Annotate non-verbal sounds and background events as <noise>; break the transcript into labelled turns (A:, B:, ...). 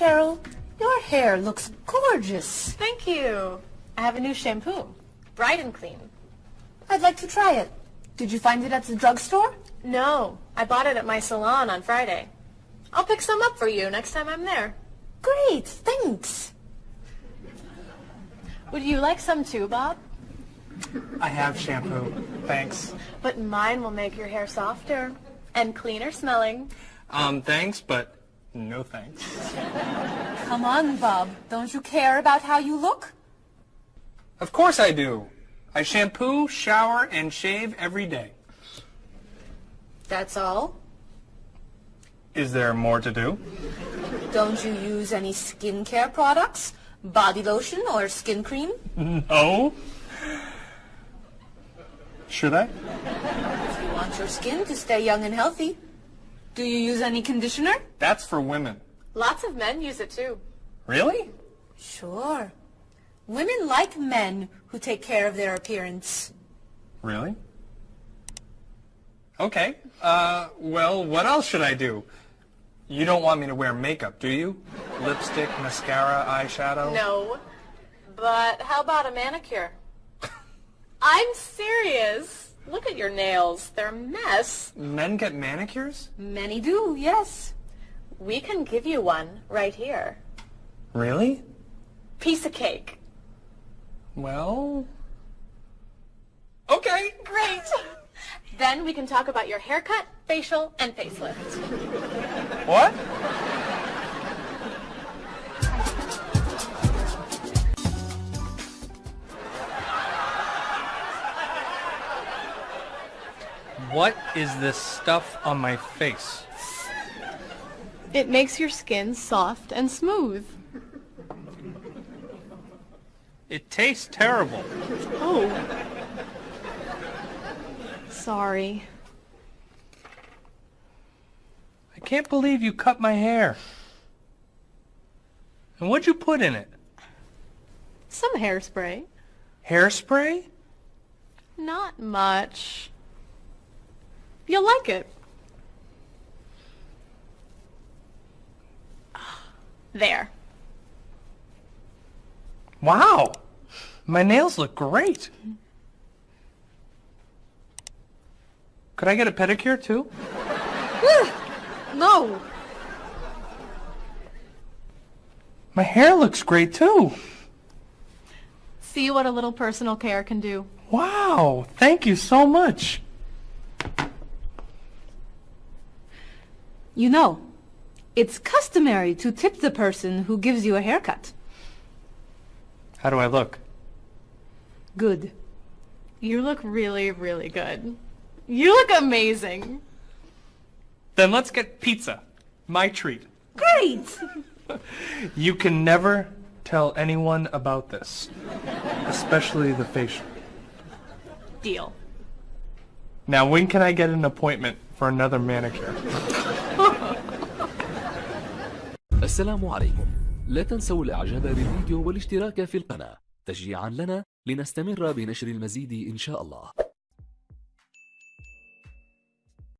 A: Cheryl, your hair looks gorgeous.
B: Thank you. I have a new shampoo. Bright and clean.
A: I'd like to try it. Did you find it at the drugstore?
B: No, I bought it at my salon on Friday. I'll pick some up for you next time I'm there.
A: Great, thanks.
B: Would you like some too, Bob?
C: I have shampoo. Thanks.
B: But mine will make your hair softer and cleaner smelling.
C: Um, thanks, but no thanks.
A: Come on, Bob. Don't you care about how you look?
C: Of course I do. I shampoo, shower, and shave every day.
A: That's all?
C: Is there more to do?
A: Don't you use any skincare products? Body lotion or skin cream?
C: No. Should I?
A: If you want your skin to stay young and healthy. Do you use any conditioner?
C: That's for women.
B: Lots of men use it too.
C: Really?
A: Sure. Women like men who take care of their appearance.
C: Really? Okay. Uh, well, what else should I do? You don't want me to wear makeup, do you? Lipstick, mascara, eyeshadow?
B: No. But how about a manicure? <laughs> I'm serious. Look at your nails. They're a mess.
C: Men get manicures?
A: Many do, yes.
B: We can give you one right here.
C: Really?
B: Piece of cake.
C: Well... Okay.
B: Great. then we can talk about your haircut, facial, and facelift.
C: What? What is this stuff on my face?
B: It makes your skin soft and smooth.
C: It tastes terrible.
B: Oh. Sorry.
C: I can't believe you cut my hair. And what'd you put in it?
B: Some hairspray.
C: Hairspray?
B: Not much. You'll like it. There.
C: Wow! My nails look great. Could I get a pedicure too?
B: No.
C: My hair looks great too.
B: See what a little personal care can do.
C: Wow! Thank you so much.
A: You know, it's customary to tip the person who gives you a haircut.
C: How do I look?
A: Good.
B: You look really, really good. You look amazing.
C: Then let's get pizza. My treat.
A: Great! <laughs>
C: You can never tell anyone about this. Especially the facial.
B: Deal.
C: Now when can I get an appointment for another manicure?
D: السلام عليكم. لا تنسوا الاعجاب بالفيديو والاشتراك في القناة. تشجيعا لنا لنستمر بنشر المزيد إن شاء الله.